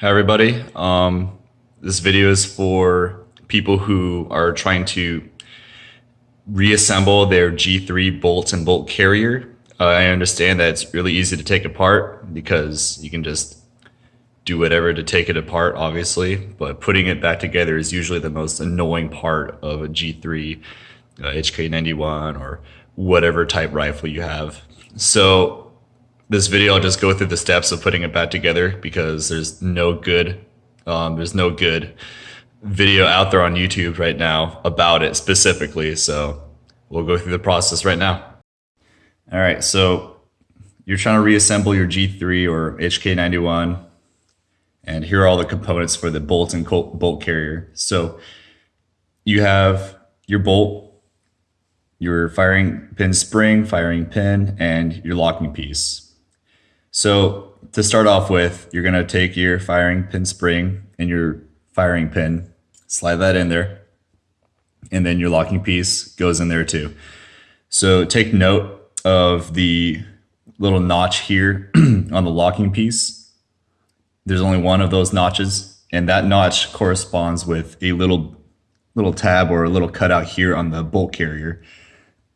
Hi everybody. Um, this video is for people who are trying to reassemble their G3 bolt and bolt carrier. Uh, I understand that it's really easy to take apart because you can just do whatever to take it apart, obviously, but putting it back together is usually the most annoying part of a G3, uh, HK91, or whatever type rifle you have. So this video, I'll just go through the steps of putting it back together because there's no good, um, there's no good video out there on YouTube right now about it specifically. So we'll go through the process right now. All right, so you're trying to reassemble your G3 or HK91, and here are all the components for the bolt and bolt carrier. So you have your bolt, your firing pin spring, firing pin, and your locking piece. So to start off with, you're gonna take your firing pin spring and your firing pin, slide that in there, and then your locking piece goes in there too. So take note of the little notch here on the locking piece. There's only one of those notches, and that notch corresponds with a little little tab or a little cutout here on the bolt carrier.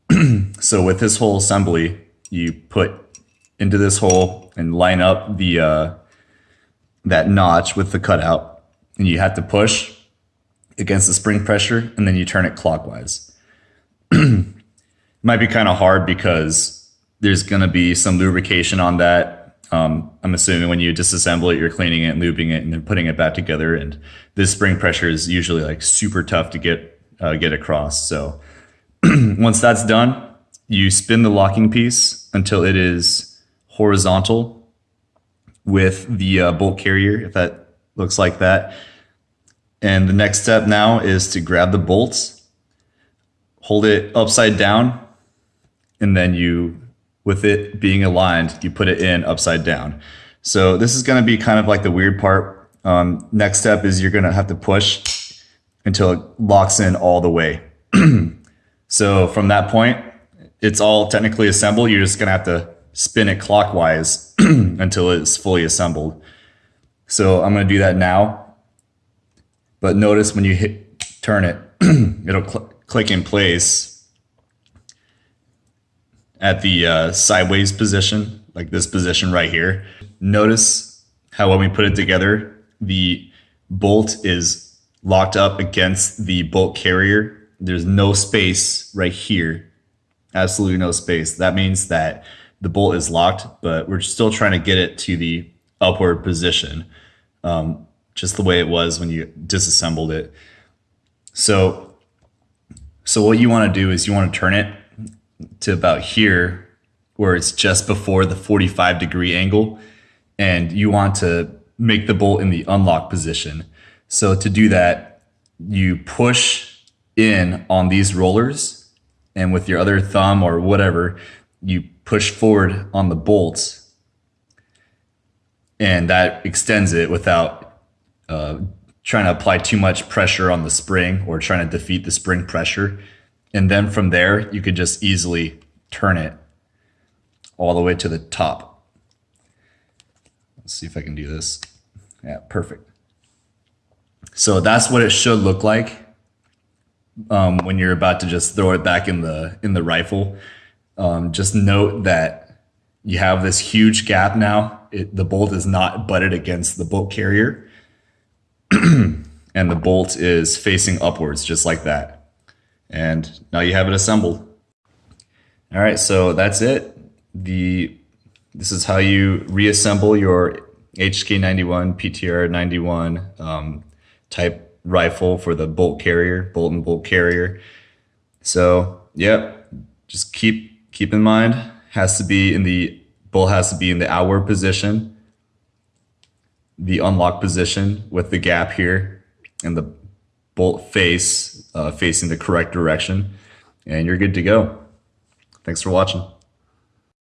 so with this whole assembly, you put into this hole and line up the uh, that notch with the cutout. And you have to push against the spring pressure and then you turn it clockwise. it Might be kind of hard because there's going to be some lubrication on that. Um, I'm assuming when you disassemble it, you're cleaning it and lubing it and then putting it back together. And this spring pressure is usually like super tough to get uh, get across. So once that's done, you spin the locking piece until it is horizontal with the uh, bolt carrier, if that looks like that. And the next step now is to grab the bolts, hold it upside down, and then you, with it being aligned, you put it in upside down. So this is gonna be kind of like the weird part. Um, next step is you're gonna have to push until it locks in all the way. so from that point, it's all technically assembled. You're just gonna have to spin it clockwise until it's fully assembled. So I'm going to do that now. But notice when you hit turn it, it'll cl click in place at the uh, sideways position, like this position right here. Notice how when we put it together, the bolt is locked up against the bolt carrier. There's no space right here. Absolutely no space. That means that the bolt is locked, but we're still trying to get it to the upward position, um, just the way it was when you disassembled it. So, so what you want to do is you want to turn it to about here, where it's just before the 45 degree angle, and you want to make the bolt in the unlock position. So to do that, you push in on these rollers and with your other thumb or whatever, you push forward on the bolts and that extends it without uh, trying to apply too much pressure on the spring or trying to defeat the spring pressure. And then from there, you could just easily turn it all the way to the top. Let's see if I can do this. Yeah, perfect. So that's what it should look like um, when you're about to just throw it back in the in the rifle. Um, just note that you have this huge gap now. It, the bolt is not butted against the bolt carrier. and the bolt is facing upwards just like that. And now you have it assembled. All right, so that's it. The This is how you reassemble your HK91, PTR91 um, type rifle for the bolt carrier, bolt and bolt carrier. So, yep, just keep keep in mind, has to be in the, bull has to be in the outward position, the unlock position with the gap here and the bolt face uh, facing the correct direction and you're good to go. Thanks for watching.